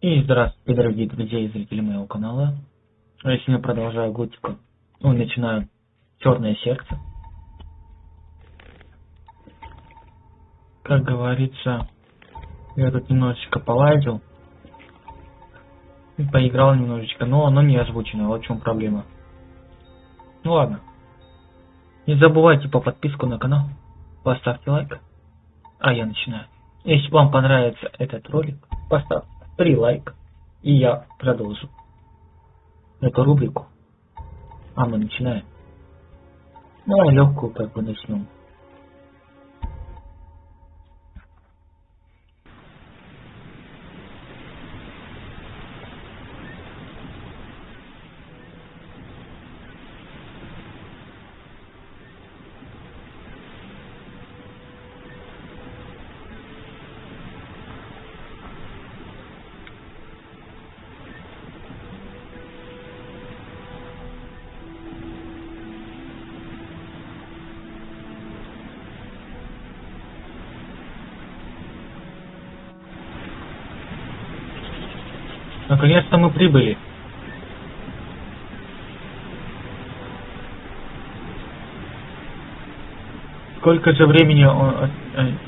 И здравствуйте, дорогие друзья и зрители моего канала. Я сегодня продолжаю готику. Ну, начинаю Черное сердце. Как говорится, я тут немножечко полазил. Поиграл немножечко, но оно не озвучено, вот в чем проблема. Ну ладно. Не забывайте по подписку на канал, поставьте лайк. А я начинаю. Если вам понравится этот ролик, поставьте три лайка, и я продолжу эту рубрику. А мы начинаем. Ну, а легкую как бы начнем. Наконец-то мы прибыли. Сколько же времени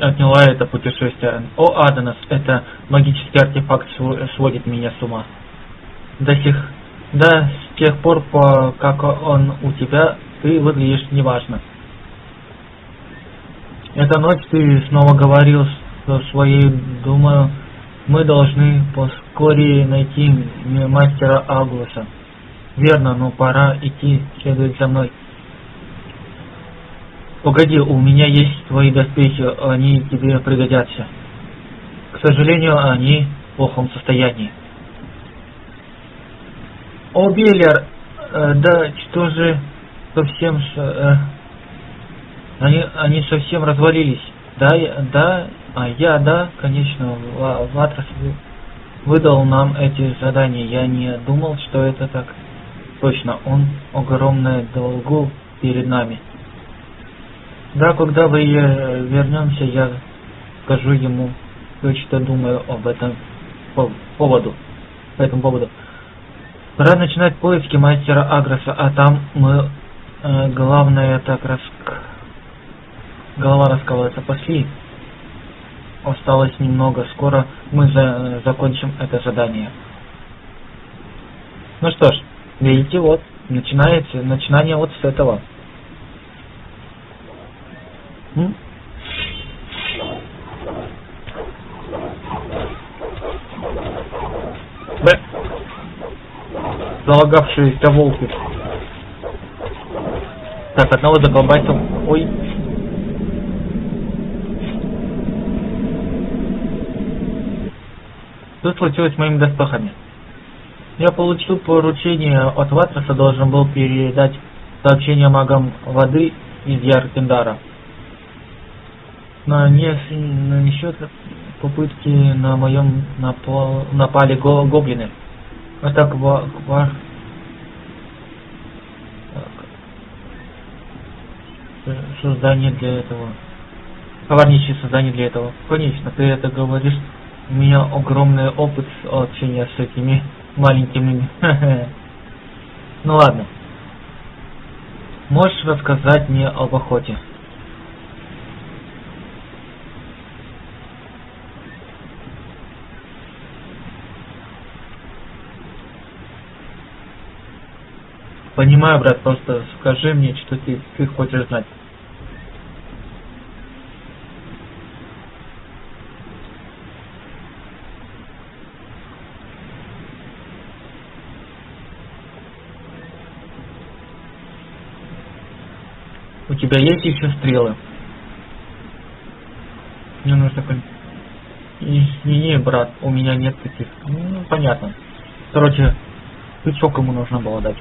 отняло это путешествие? О, Аданос, это магический артефакт сводит меня с ума. До сих, да, с тех пор, по, как он у тебя, ты выглядишь неважно. Эта ночь ты снова говорил со своей, думаю, мы должны поскорее найти мастера Аглуса. Верно, но пора идти, следует за мной. Погоди, у меня есть твои доспехи, они тебе пригодятся. К сожалению, они в плохом состоянии. О, Беллер, э, да что же совсем... Э, они, они совсем развалились. Да, да, а я, да, конечно, Ватрас выдал нам эти задания. Я не думал, что это так. Точно, он огромное долгу перед нами. Да, когда вы вернемся, я скажу ему, что думаю об этом поводу. По этому поводу. Пора начинать поиски мастера Агроса, а там мы, э, главное, так раз... Голова раскалывается. Пошли. Осталось немного, скоро мы за закончим это задание. Ну что ж, видите, вот, начинается, начинание вот с этого. М? Б. Залагавшиеся волки. Так, одного заколбасил. Ой. Что случилось с моими доспехами? Я получил поручение от Ватраса, должен был передать сообщение магам воды из Яркендара. На, не, на счет попытки на моем напал, напали го, гоблины. Вот так ва, ва, создание для этого. Коварнейшее создание для этого. Конечно, ты это говоришь у меня огромный опыт общения с этими маленькими. Ну ладно. Можешь рассказать мне об охоте? Понимаю, брат, просто скажи мне, что ты, ты хочешь знать. Тебя есть еще стрелы? Мне нужно... Извини, брат, у меня нет таких. Ну, понятно. Короче, тычок ему нужно было дать.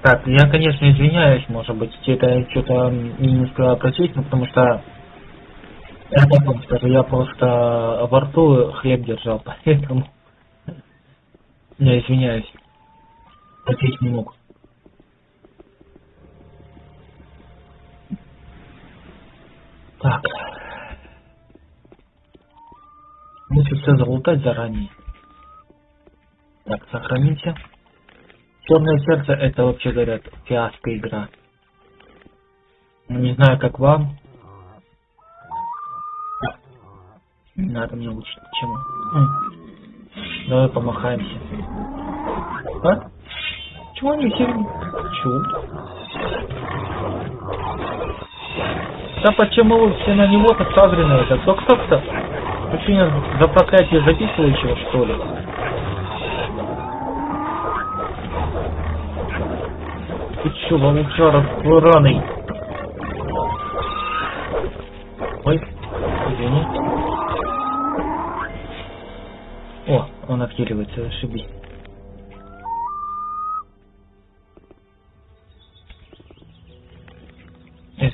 Так, я, конечно, извиняюсь, может быть, это что-то не успела просить, но потому что я потом скажу, я просто во рту хлеб держал, поэтому... Ну, я извиняюсь. Ответить не мог. Так. Если все залутать заранее. Так, сохраните. Черное сердце это вообще говорят фиаско игра. Ну, не знаю как вам. Надо мне лучше чему. Давай помахаемся. А? Чего они все... Чё? Да почему вы все на него так сагрены? Это кто кто-то? Вы что, за проклятие записывающего, что ли? Ты чё, волчара раной? Он отхиливается, ошибись.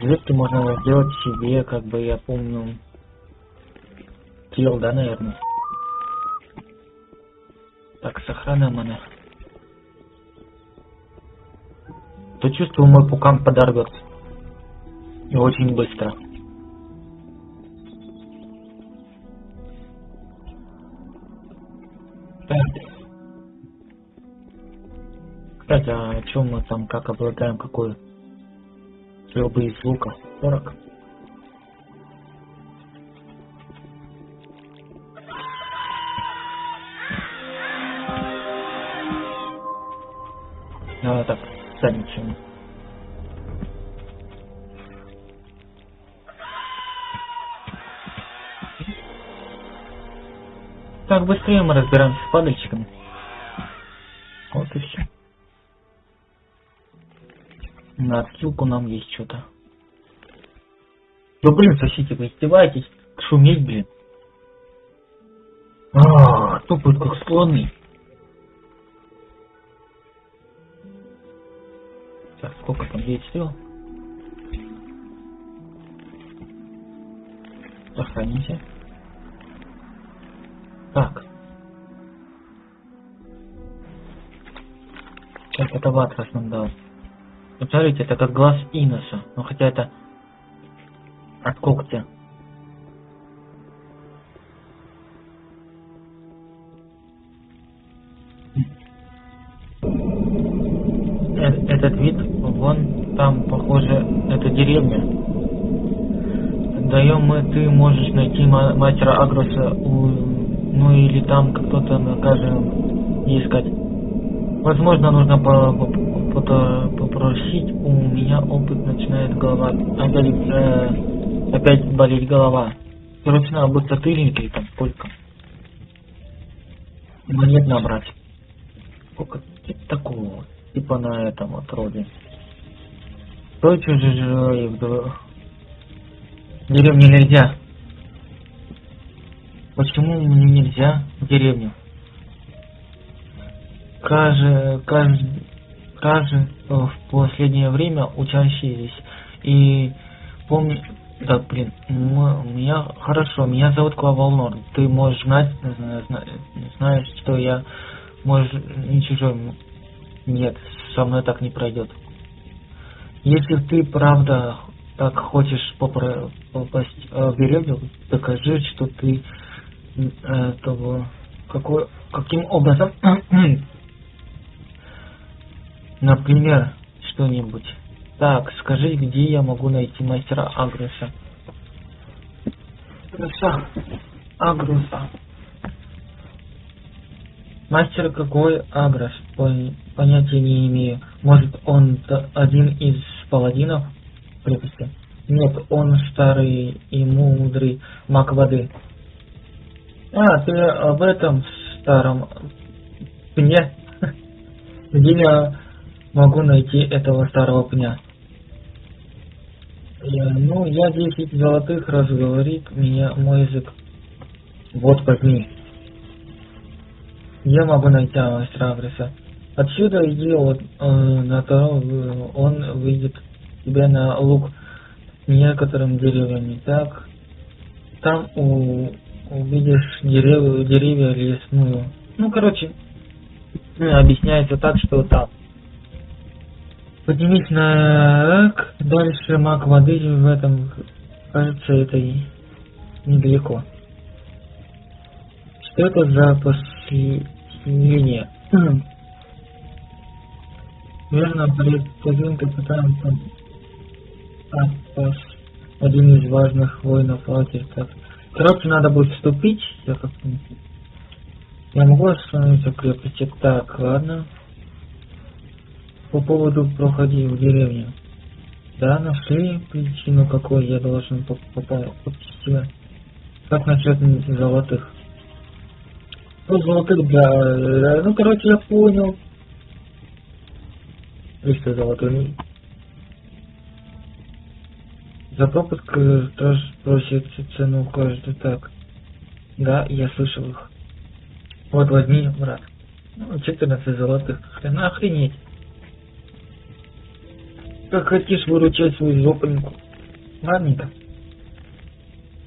Легки можно сделать себе, как бы я помню, килл, да, наверное? Так, сохраняем она. То чувствую, мой пукан подорвется. И очень быстро. Кстати, а о чем мы там, как обладаем, какой Стрелбы из лука 40. А, так, задничаем. Так, быстрее мы разбираемся с падальщиками. На отсылку нам есть что-то. Да блин, соседи, вы издеваетесь? Шуметь, блин. А, тупые как слоны. Так, сколько там 9 стрел? Сохраните. Так. Сейчас это ватрас нам дал. Смотрите, это как глаз Иноса. Ну хотя это от когтя. Э, этот вид, вон там, похоже, это деревня. Даем мы, ты можешь найти мастера Агроса, у, ну или там кто-то, накажем, искать. Возможно, нужно по, попросить, у меня опыт начинает голова опять, э, опять болеть голова. Короче, надо быть или там сколько. Монет набрать. Сколько такого, типа на этом вот роде. Кто чужой в деревне нельзя? Почему мне нельзя в деревню? Каждый, каждый, каждый в последнее время учащиеся. И помню, да, блин, меня хорошо, меня зовут Клава Ты можешь знать, знаешь, что я, можешь, не чужой. Нет, со мной так не пройдет. Если ты правда так хочешь попасть э, в деревню, докажи, что ты э, того, какой, каким образом Например, что-нибудь. Так, скажи, где я могу найти мастера Агруса? Агруса. Агруса. Мастер какой Агрос? Понятия не имею. Может он один из паладинов крепости? Нет, он старый и мудрый маг воды. А, ты об этом старом пне? Где я могу найти этого старого пня. Я, ну, я 10 золотых раз говорит меня мой язык. Вот возьми. Я могу найти мастера Агреса. Отсюда иди вот, э, на то, он выйдет тебе на луг некоторым деревьями. Так, там у, увидишь деревья, деревья лесную. Ну, короче, объясняется так, что там Поднимись на дальше маг воды в этом, кажется, это и недалеко. Что это за последнее? Верно, перед таким капитаном Атпас, один из важных воинов Альтерта. Короче, надо будет вступить, я как Я могу остановиться в крепости? Так, ладно. По поводу проходи в деревню. Да, нашли причину, какой я должен попасть. Как насчет золотых? Ну, золотых для... Ну, короче, я понял. 300 золотой. За пропуск тоже просит цену каждый так. Да, я слышал их. Вот возьми, брат. Ну, 14 золотых. Охренеть. Как хотишь выручать свою жопоньку. Ладненько.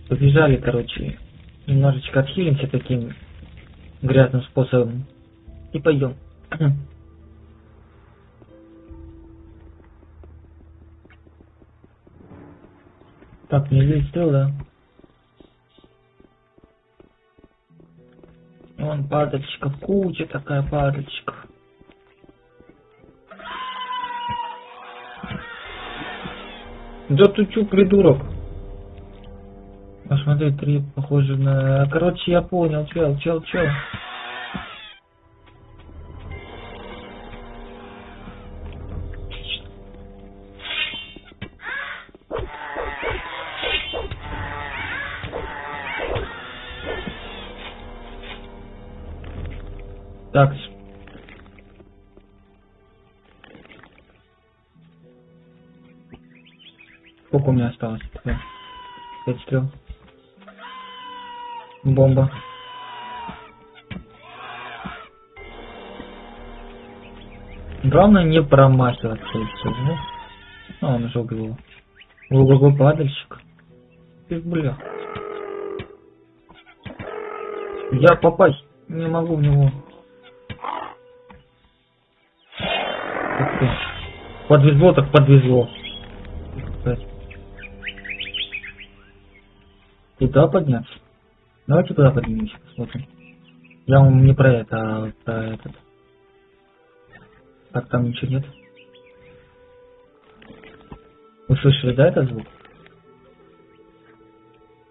Побежали, короче. Немножечко отхилимся таким грязным способом. И пойдем. Так, не здесь да? Вон падальщиков, куча такая падальщиков. Да ты чё, придурок? Посмотри, три похоже на... Короче, я понял, чел, чел, чел. Пять стрел. Бомба. Главное не промахиваться и все, ну. А, он уже убил. Ого, падальщик. Ты, бля. Я попасть не могу в него. Подвезло так подвезло. Туда подняться? Давайте туда поднимемся, посмотрим. Я вам не про это, а про этот. Так, там ничего нет. Вы слышали, да, этот звук?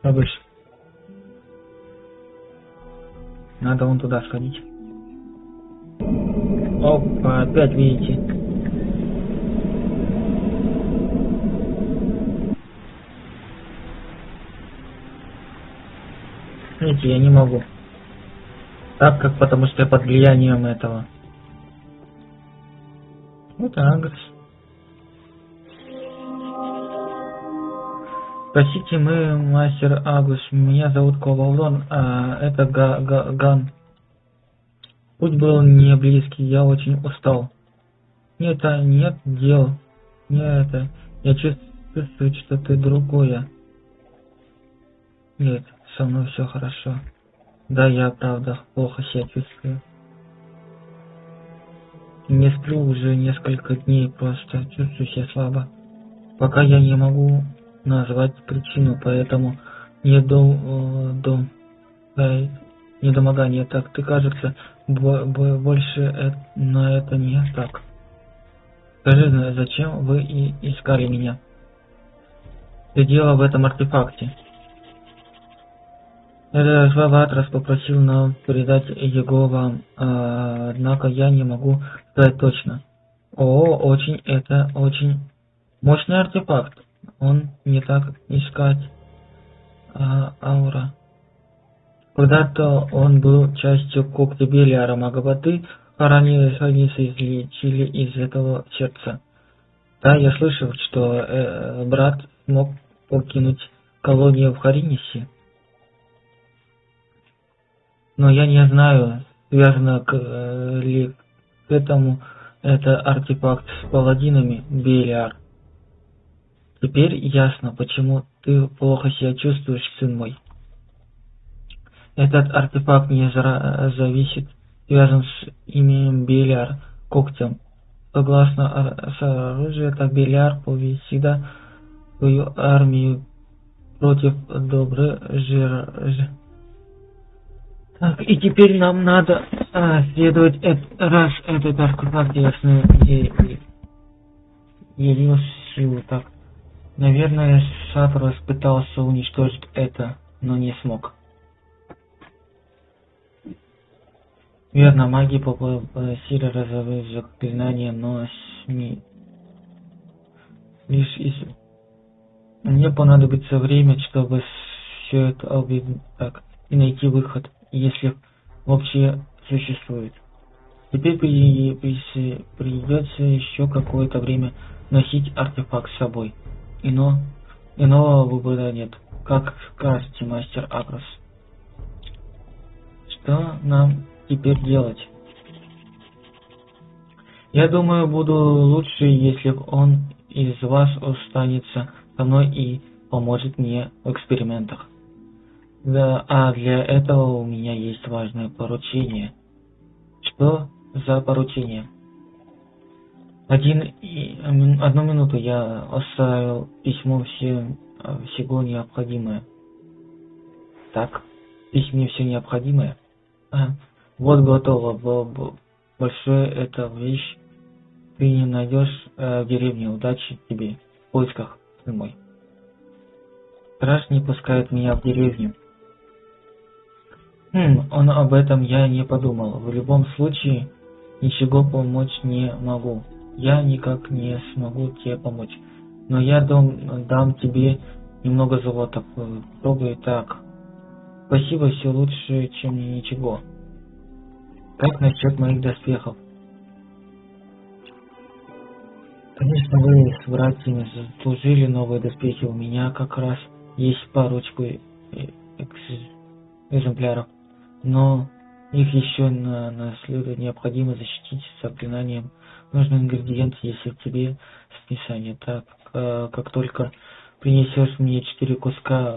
Обычно. Надо вон туда сходить. Опа, опять видите. Видите, я не могу. Так как, потому что я под влиянием этого. Вот Агрос. Простите, мы мастер Агус. Меня зовут Ковалон, а это Га Га Ган. Путь был не близкий, я очень устал. Нет, а нет дел. Не это. Я чувствую, что ты другое. Нет со мной все хорошо. Да, я правда плохо себя чувствую. Не сплю уже несколько дней, просто чувствую себя слабо. Пока я не могу назвать причину, поэтому не дом, э, дом, да, недомогание. Так, ты кажется, бо, бо, больше э, на это не так. Скажи, зачем вы и искали меня? Ты дело в этом артефакте. Сваватрас попросил нам передать его вам, а, однако я не могу сказать точно. О, очень, это очень мощный артефакт. Он не так искать а, аура. Когда-то он был частью Белиара Магабаты, ранее хранится излечили из этого сердца. Да, я слышал, что э, брат смог покинуть колонию в Харинисе но я не знаю, связано к, э, ли к этому это артефакт с паладинами Белиар. Теперь ясно, почему ты плохо себя чувствуешь, сын мой. Этот артефакт не зависит, связан с именем Белиар, когтем. Согласно с оружием, так Белиар повесила свою армию против добрых жир, Так, и теперь нам надо а, следовать, эт, раз этот артефакт в силу. Так, наверное, Сафрос пытался уничтожить это, но не смог. Верно, маги попросили разорвать заклинание, но СМИ лишь из... Мне понадобится время, чтобы все это объединить так, и найти выход, если вообще существует. Теперь при, при, придется еще какое-то время носить артефакт с собой. Ино, иного выбора нет, как скажете, мастер Агрос. Что нам теперь делать? Я думаю, буду лучше, если он из вас останется со мной и поможет мне в экспериментах. Да, а для этого у меня есть важное поручение. Что за поручение? Один и одну минуту я оставил письмо все всего необходимое. Так, письме все необходимое. А, вот готово. Большое это вещь. Ты не найдешь э, в деревне удачи тебе в поисках мой. Страж не пускает меня в деревню. Хм, он об этом я не подумал. В любом случае, ничего помочь не могу. Я никак не смогу тебе помочь. Но я дам, дам тебе немного золота. Попробуй так. Спасибо, все лучше, чем ничего. Как насчет моих доспехов? Конечно, вы с братьями заслужили новые доспехи. У меня как раз есть парочку э, экземпляров. Но их еще на, на следует необходимо защитить заклинанием. Нужный ингредиент в тебе списание. Так, э, как только принесешь мне четыре куска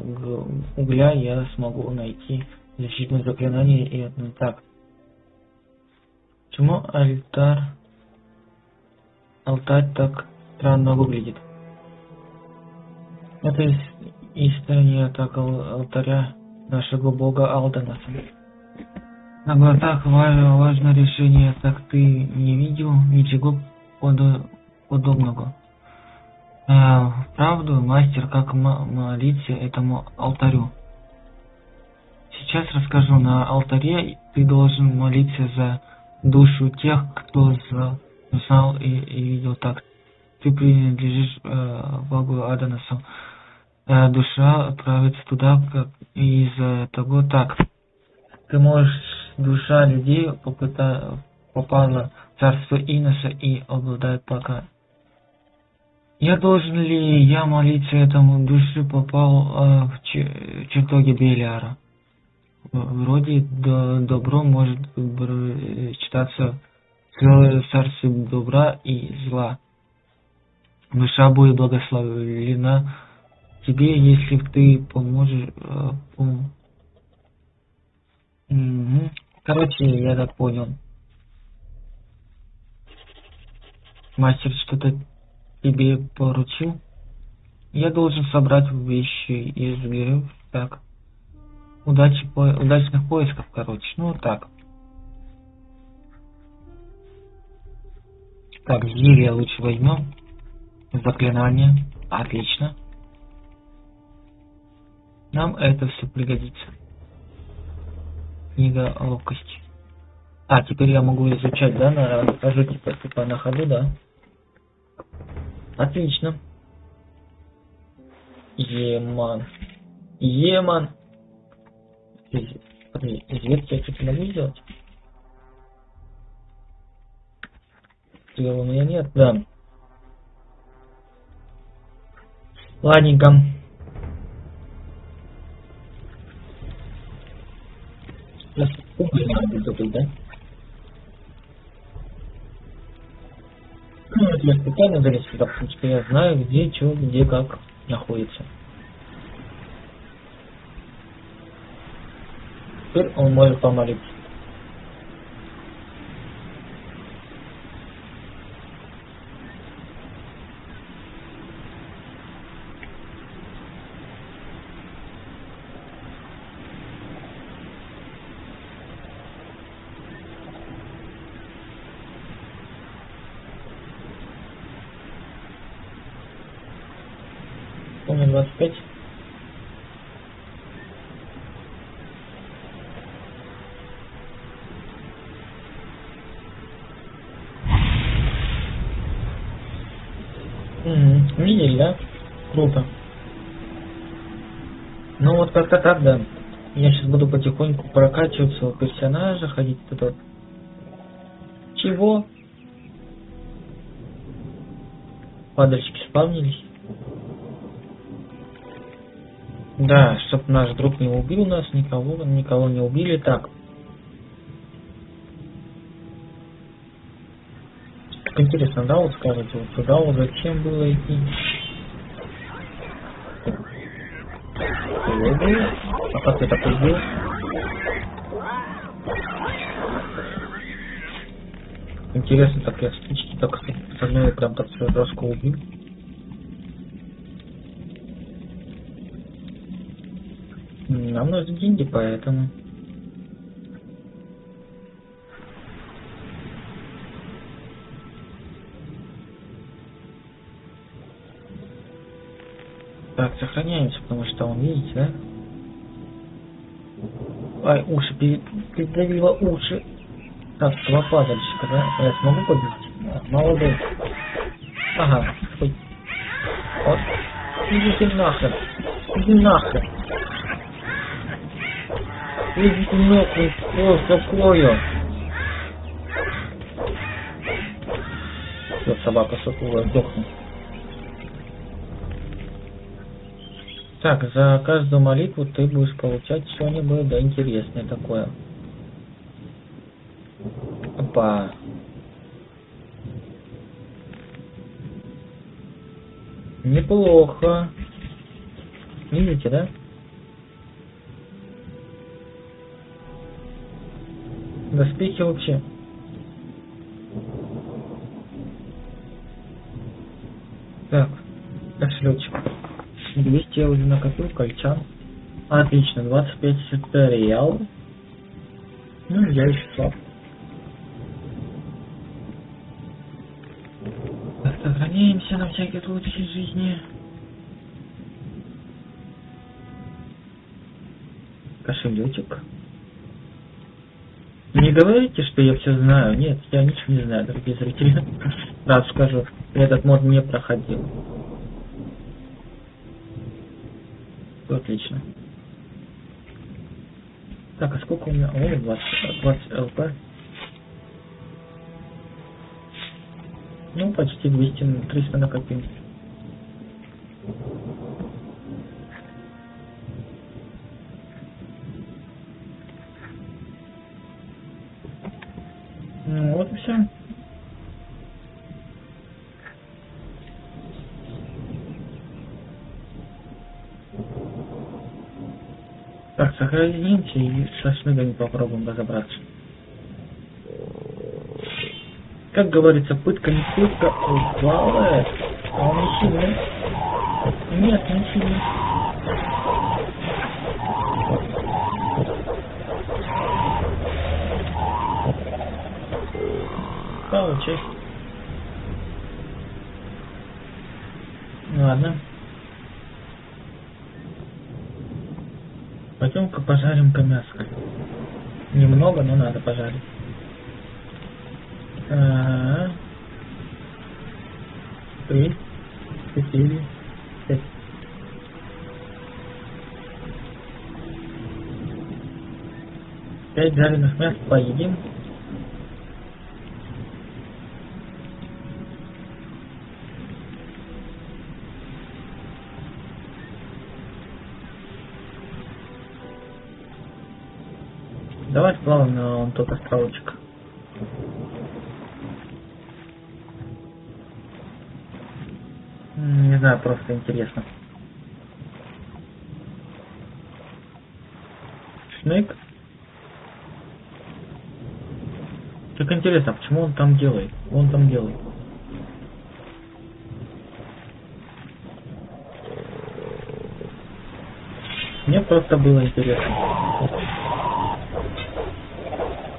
угля, я смогу найти защитное заклинание и одно так. Почему альтар алтарь так странно выглядит. Это из история так алтаря нашего бога Алданаса. На глазах важное решение, так ты не видел ничего подобного. А, правду, мастер, как молиться этому алтарю. Сейчас расскажу. На алтаре ты должен молиться за душу тех, кто знал и, и видел так. Ты принадлежишь э, Богу Аданасу. Э, душа отправится туда, как из-за того так. Ты можешь, душа людей попала в царство Иноса и обладает пока. Я должен ли я молиться этому душе попал э, в чертоге Белиара? Вроде до, добро может читаться целое царство добра и зла. Душа будет благословлена тебе, если ты поможешь... Э, пом... угу. Короче, я так понял. Мастер что-то тебе поручил? Я должен собрать вещи из зверев. Так. Удачи, по... удачных поисков, короче. Ну, так. Так, зелье лучше возьмем. Заклинание. Отлично. Нам это все пригодится. Книга ловкости. А, теперь я могу изучать, да, на, хожу типа, типа на ходу, да? Отлично. Еман. Еман. Подожди, я что-то могу сделать? Стрел у меня нет, да. Ладненько. Уголь надо добыть, да? Ну, это я специально залез сюда, потому что я знаю, где, что, где, как находится. Теперь он может помолиться. у меня 25. Угу. Видели, да? Круто. Ну вот как-то так, да. Я сейчас буду потихоньку прокачивать своего персонажа, ходить вот. Чего? Падальщики спавнились. Да, чтоб наш друг не убил нас, никого, никого не убили. Так. Интересно, да, вот скажете, вот туда вот зачем было идти? А как ты такой был? Интересно, так я стычки так одной прям так сразу убил. Нам нужны деньги, поэтому... сохраняемся, потому что он, видите, да? Ай, уши передавило уши. Так, два падальщика, да? Я смогу победить? Молодой. Ага, стой. Вот. Идите нахрен. Иди нахрен. Идите нахрен. Что такое? Все, собака сутулая, сдохнет. Так, за каждую молитву ты будешь получать что-нибудь да интересное такое. Опа. Неплохо. Видите, да? Доспехи вообще. Так, кошелечек. 200 я уже накопил, кольчан. Отлично, 25 реал. Ну, я еще слаб. Сохраняемся на всякий случай жизни. Кошелечек. Не говорите, что я все знаю. Нет, я ничего не знаю, дорогие зрители. Раз скажу, этот мод не проходил. Отлично. Так, а сколько у меня? О, 20, 20 ЛП. Ну, почти 200, 300 накопил. Сохранимся и со шныгами попробуем разобраться. Как говорится, пытка не пытка, упала. А он не сильный. Нет, не сильный. Получай. Ладно. Пожарим-ка мяско. Немного, но надо пожарить. А. Три, четыре, пять. Пять жареных мяс поедим. На вон тот островочек. Не знаю, просто интересно. Снейк? Так интересно, а почему он там делает? Он там делает. Мне просто было интересно.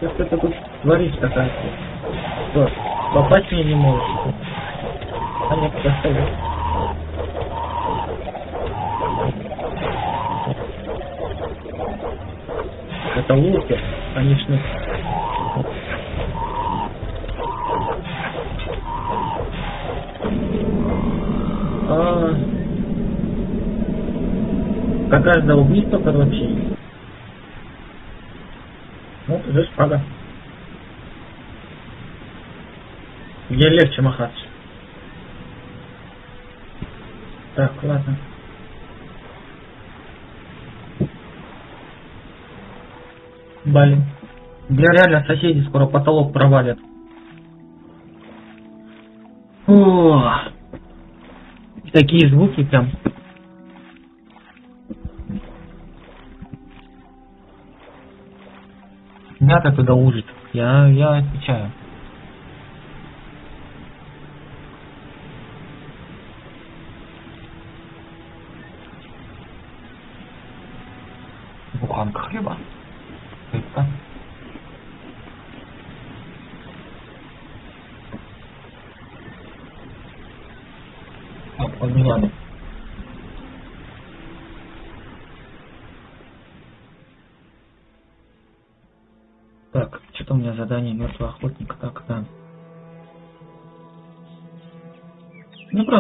Да это ты тут творишь такая? Что, попасть мне не можешь? А нет, поставил. Это луки, конечно. А... Как каждого убийства, короче, ну, уже шпага. Где легче махаться. Так, ладно. Блин. Бля, реально соседи скоро потолок провалят. О, такие звуки прям. Мята туда ужит. Я, я отвечаю.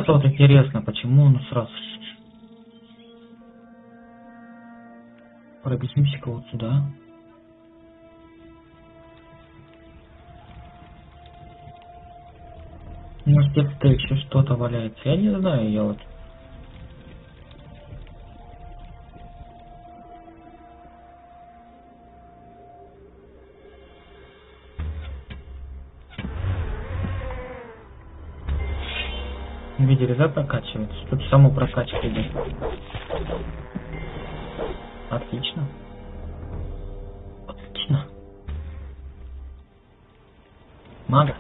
Просто вот интересно, почему он сразу... Пробежимся-ка вот сюда. Может где-то еще что-то валяется. Я не знаю, я вот... Видели, да, прокачивается? Тут само прокачка идет. Отлично. Отлично. Мага.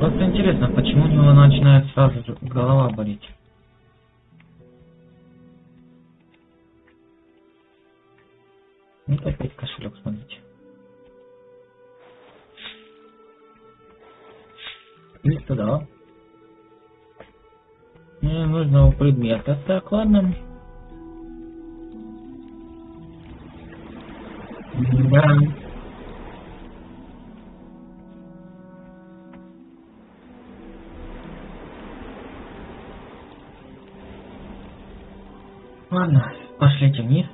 Просто интересно, почему у него начинает сразу голова болеть? Предмета. Так, ладно. Да. Ладно, пошлите вниз.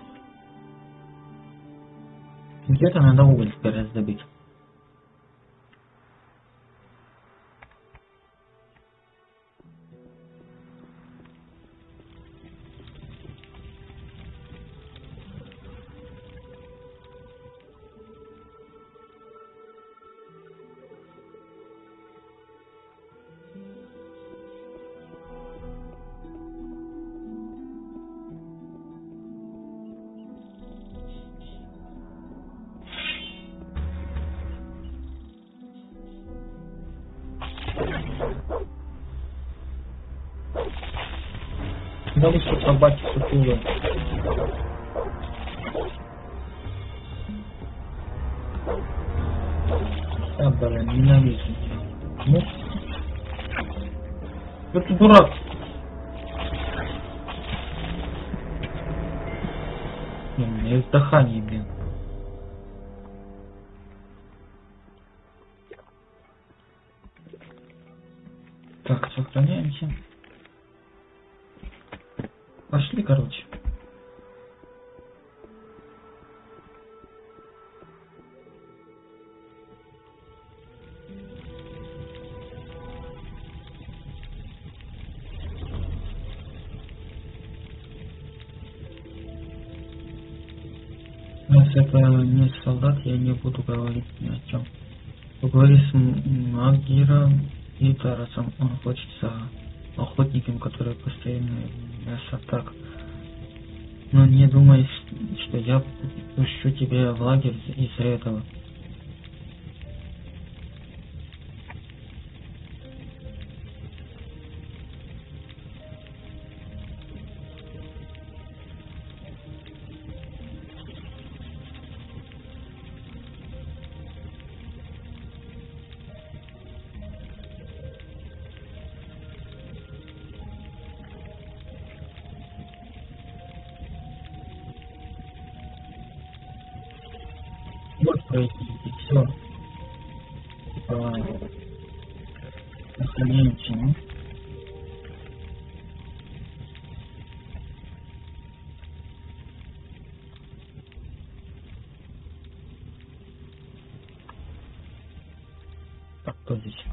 Где-то надо уголь теперь раздобыть. Дурак. Блин, у меня есть дыхание, блин. Так, сохраняемся. Пошли, короче. Солдат, я не буду говорить ни о чем. Поговори с Магиром и Тарасом. Он хочет за охотником, который постоянно мясо так. Но не думай, что я пущу тебя в лагерь из-за этого. Произвести все. Типа, сохранение всему. Так, кто здесь?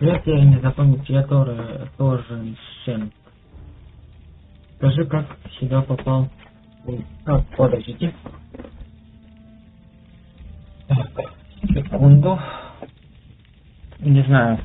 Если я не запомнил, я тоже, тоже Сен. Скажи, как сюда попал? А, подождите. Так, секунду. Не знаю.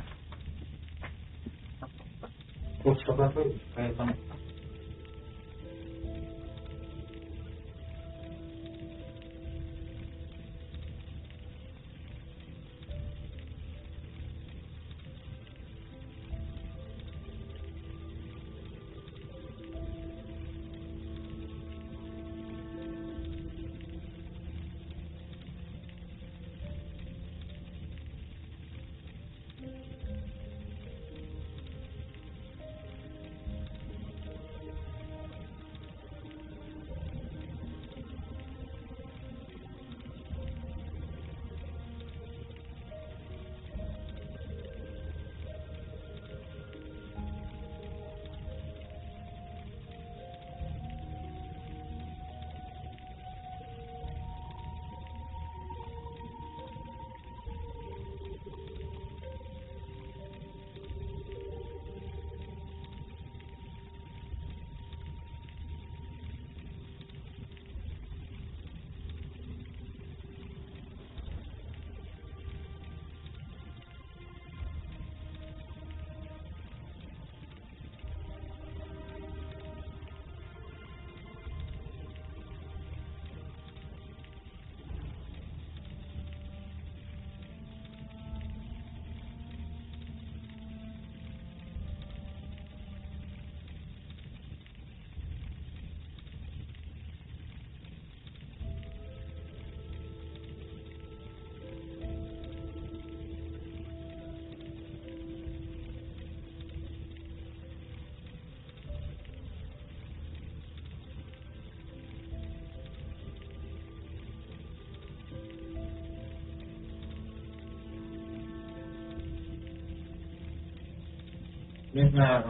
Не знаю.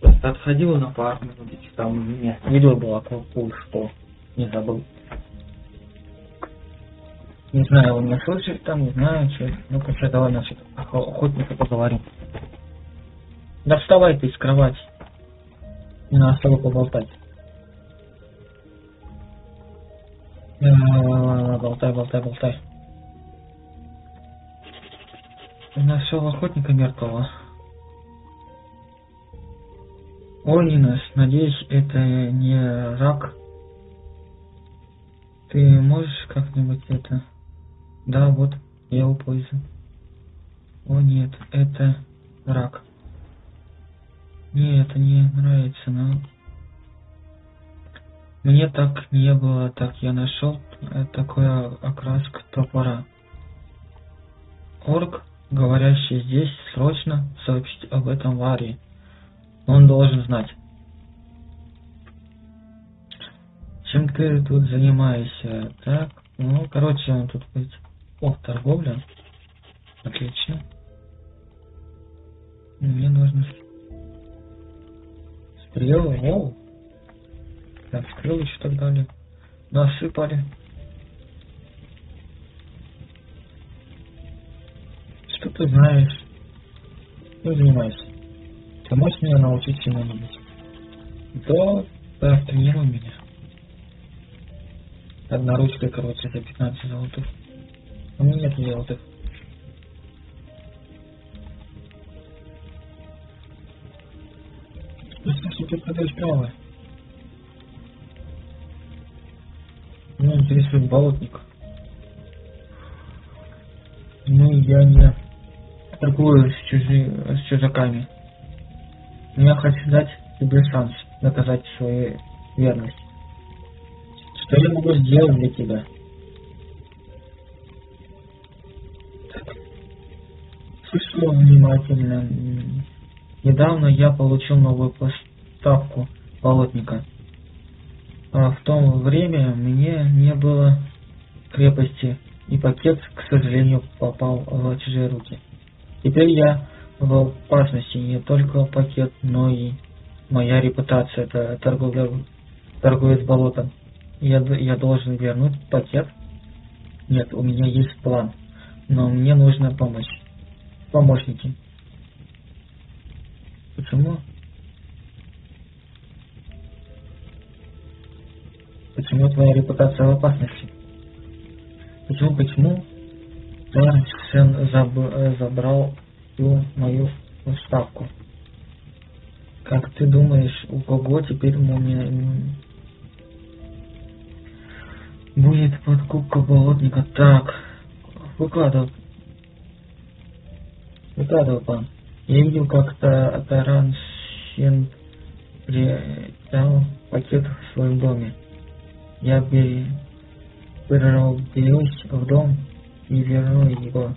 Просто отходил на пару минут, там у меня видео было кое-что. Не забыл. Не знаю, он меня слышит там, не знаю, что. Ну-ка, что, давай насчет охотника поговорим. Да вставай ты из кровати. Не надо с тобой поболтать. Болтай, болтай, болтай. Нашел охотника мертвого. Ой, Инес, надеюсь, это не рак. Ты можешь как-нибудь это... Да, вот, я пользую. О нет, это рак. Мне это не нравится, но... Мне так не было, так я нашел такой окраск топора. Орк, говорящий здесь, срочно сообщить об этом Варе. Он должен знать. Чем ты тут занимаешься? Так, ну, короче, он тут будет... О, торговля. Отлично. Мне нужно... Стрелы, о! Так, стрелы еще так далее. Насыпали. Что ты знаешь? Ты занимаешься? Ты можешь меня научить чему-нибудь? Да, да, тренируй меня. Одна ручка, короче, за 15 золотых. У меня нет золотых. Что ты продаешь правое? Меня интересует болотник. Ну, я не торгую с, чужи... с чужаками. Я хочу дать тебе шанс доказать свою верность. Что я могу сделать для тебя? Слушаю внимательно. Недавно я получил новую поставку болотника. А в то время мне не было крепости, и пакет, к сожалению, попал в чужие руки. Теперь я в опасности не только пакет, но и моя репутация. Это торговля, торговец болотом. Я, я должен вернуть пакет? Нет, у меня есть план, но мне нужна помощь. Помощники. Почему? Почему твоя репутация в опасности? Почему, почему Торсен заб, забрал всю мою ставку? Как ты думаешь, у кого теперь мумия будет подкупка болотника? Так, выкладывай. Выкладывай, пан. Я видел, как Таран Сен приобрел пакет в своем доме. Я перерубилась в дом и вернул его.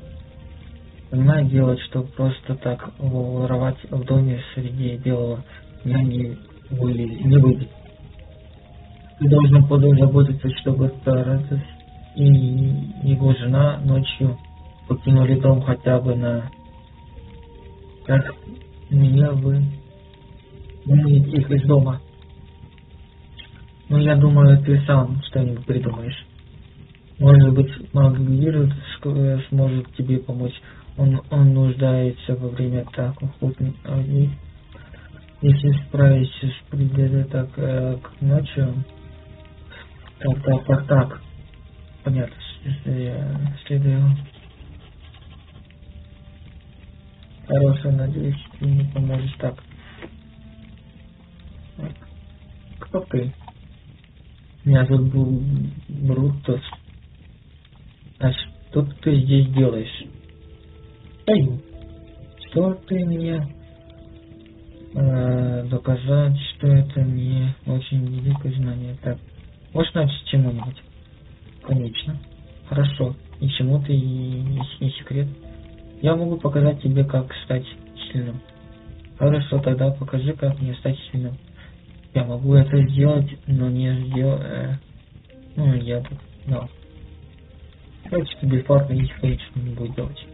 Понимаю дело, что просто так воровать в доме среди белого дня не, выли, не выйдет. Ты должен позаботиться, чтобы Таратус и его жена ночью покинули дом хотя бы на как меня вы выманить их из дома. Ну, я думаю, ты сам что-нибудь придумаешь. Может быть, Магвир сможет тебе помочь. Он, он нуждается во время охотник. А если справишься с предметом так э, к ночью, так, так, так, так. Понятно, следую. Хорошо, надеюсь, ты мне поможешь так. Кто ты? Меня зовут Брутус. А что ты здесь делаешь? Эй, что ты мне э, доказать, что это не очень великое знание. Так, можешь начать чему-нибудь? Конечно. Хорошо. И чему ты, не секрет? Я могу показать тебе, как стать сильным. Хорошо, тогда покажи, как мне стать сильным. Я могу это сделать, но не сделать... Э, ну, я тут... Да. Давайте бесплатно и конечно не будет делать.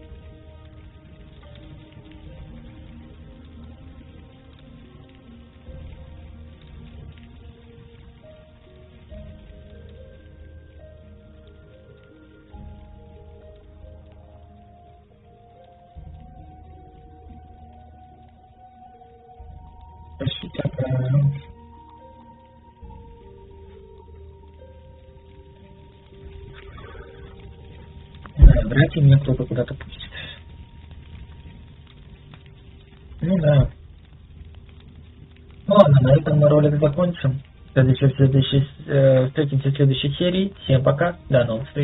Серии. Всем пока, до новых встреч.